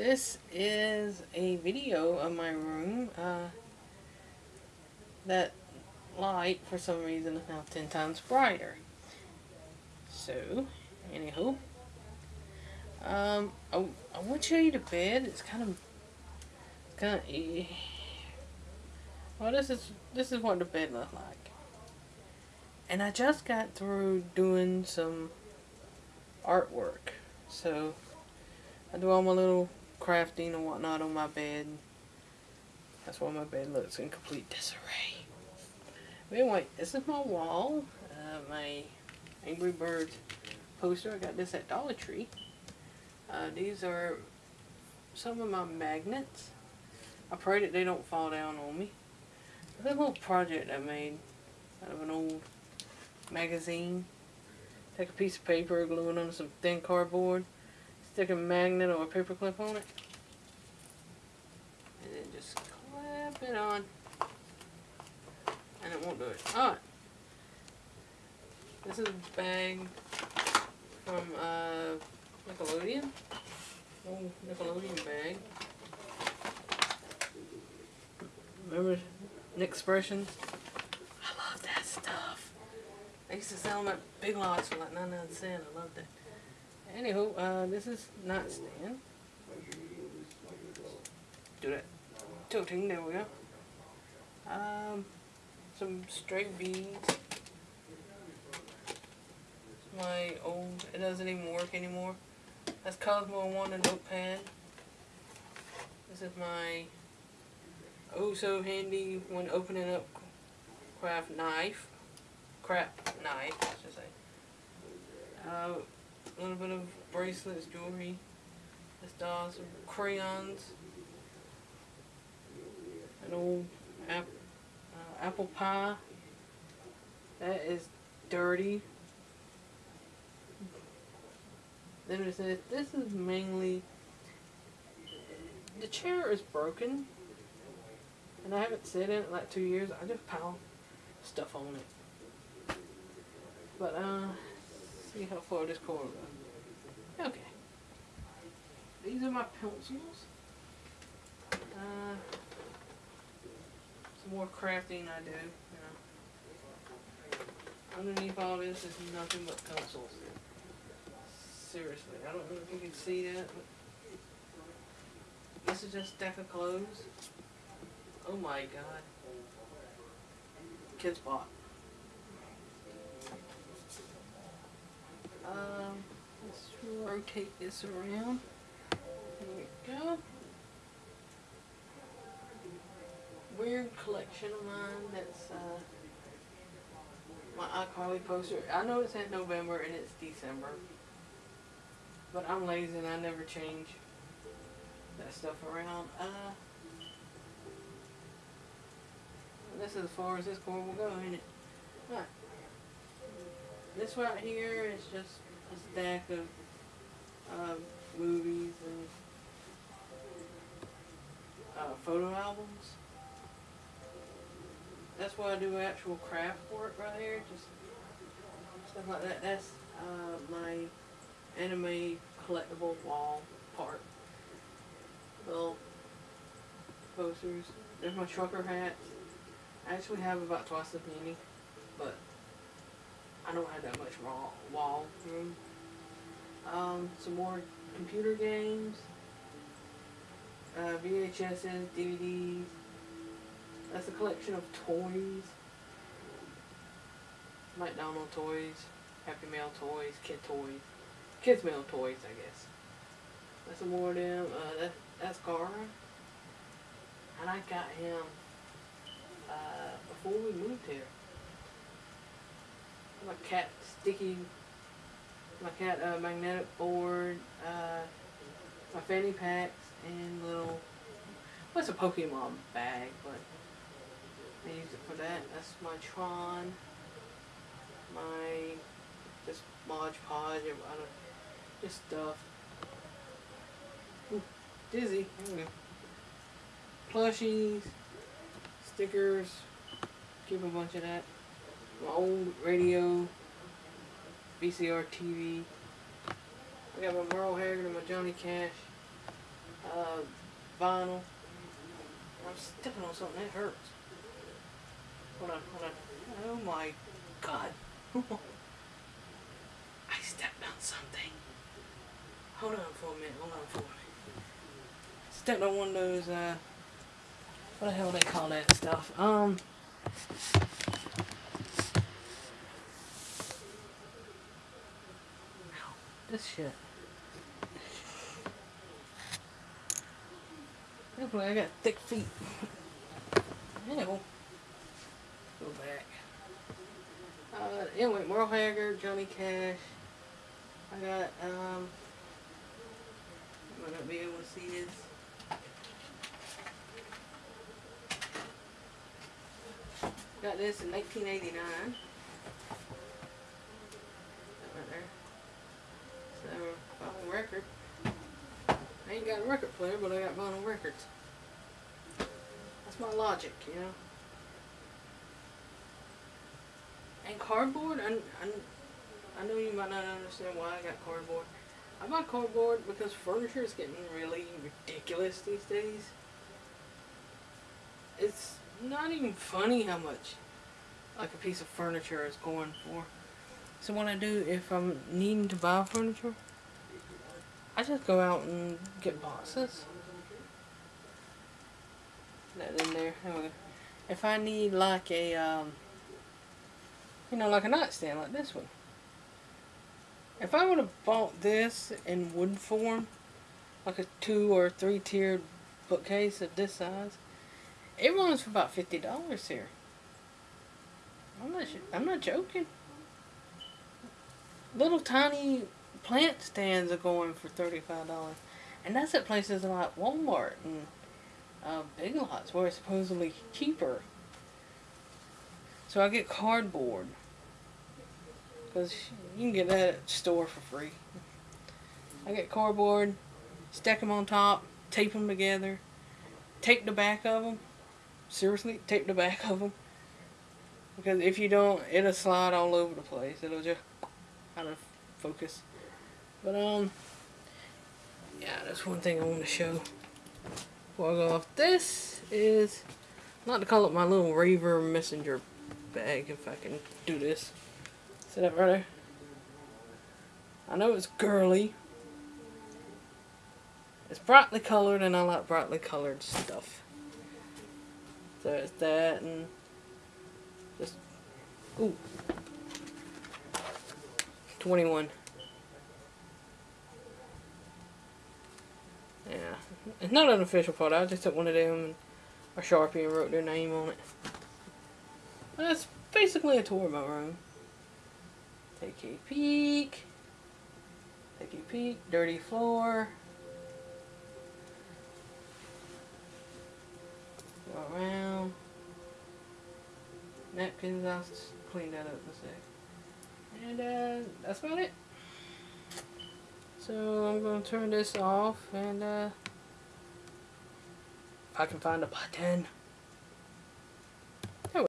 This is a video of my room. Uh, that light, for some reason, is now 10 times brighter. So, anywho. Um, I, I want to show you the bed. It's kind of, It's kind of, well, this is, this is what the bed looks like. And I just got through doing some artwork. So, I do all my little crafting and whatnot on my bed. That's why my bed looks in complete disarray. But anyway, this is my wall. Uh, my Angry Birds poster. I got this at Dollar Tree. Uh, these are some of my magnets. I pray that they don't fall down on me. A little project I made out of an old magazine. Take a piece of paper, glue it on some thin cardboard, stick a magnet or a paper clip on it, and then just clap it on, and it won't do it. Alright. This is a bag from uh, Nickelodeon. Old Nickelodeon bag. Remember Nick Expressions? I love that stuff. I used to sell them at Big Lots for like 99 cents. I loved it. Anywho, uh, this is nightstand. Do that tilting, there we go. Um, some straight beads. My old, it doesn't even work anymore. That's Cosmo One and notepad. This is my oh so handy when opening up craft knife. Crap knife, I should say. Uh, a little bit of bracelets, jewelry. This doll, some crayons. An old ap uh, apple pie. That is dirty. Then it says, this is mainly, the chair is broken. And I haven't sat in it like two years. I just pile stuff on it. But, uh, see how far this cord goes. Okay. These are my pencils. Uh, some more crafting I do, you know. Underneath all this is nothing but pencils. Seriously, I don't know if you can see that, this is just a stack of clothes. Oh my god. Kids bought. Um, let's rotate this around. There we go. Weird collection of mine that's uh, my iCarly poster. I know it said November and it's December. But I'm lazy and I never change that stuff around. Uh, this is as far as this cord will go, ain't it? Alright. This right here is just a stack of uh, movies and uh, photo albums. That's why I do actual craft work right here, just stuff like that. That's uh, my anime collectible wall part. Little posters. There's my trucker hats. I actually have about twice as many, but I don't have that much wall room. Um, some more computer games, uh, VHSs, DVDs. That's a collection of toys. McDonald toys, Happy Meal toys, kid toys. Kids Meal toys, I guess. That's some more of them. Uh, that, that's Gaara. And I got him uh, before we moved here. My cat sticky, my cat uh, magnetic board, uh, my fanny packs, and little, what's a Pokemon bag, but I use it for that. That's my Tron, my just Mod Podge, I don't just stuff. Ooh, dizzy. Plushies, stickers. Keep a bunch of that. My old radio, VCR TV. I got my Merle Haggard and my Johnny Cash. uh, vinyl. I'm stepping on something that hurts. Hold on, hold on. Oh my god. I stepped on something. Hold on for a minute, hold on for a minute. Stepped on one of those, uh, what the hell they call that stuff? Um, this shit. Hopefully I got thick feet. Anyway, go back. Uh, anyway, Merle Haggard, Johnny Cash. I got, um, might not be able to see this. Got this in 1989. That right there. So, vinyl record. I ain't got a record player, but I got vinyl records. That's my logic, you know. And cardboard, I, I, I know you might not understand why I got cardboard. I buy cardboard because furniture is getting really ridiculous these days. It's not even funny how much like a piece of furniture is going for. So what I do if I'm needing to buy furniture, I just go out and get boxes. That in there. If I need like a, um, you know, like a nightstand like this one. If I would have bought this in wood form, like a two or three tiered bookcase of this size, it runs for about fifty dollars here. I'm not. I'm not joking. Little tiny plant stands are going for thirty-five dollars, and that's at places like Walmart and uh, Big Lots where it's supposedly cheaper. So I get cardboard because you can get that at the store for free. I get cardboard, stack them on top, tape them together, tape the back of them. Seriously, tape the back of them. Because if you don't, it'll slide all over the place. It'll just out of focus. But, um, yeah, that's one thing I want to show before I go off. This is, not to call it my little Raver messenger bag, if I can do this. See that right there? I know it's girly. It's brightly colored and I like brightly colored stuff. So it's that and just, ooh, 21. Yeah, it's not an official photo. I just took one of them and a Sharpie and wrote their name on it. That's basically a tour of my room. Take a peek. Take a peek. Dirty floor. Go around. Napkins, I'll clean that up in a sec. And uh, that's about it. So I'm going to turn this off and uh, I can find a button.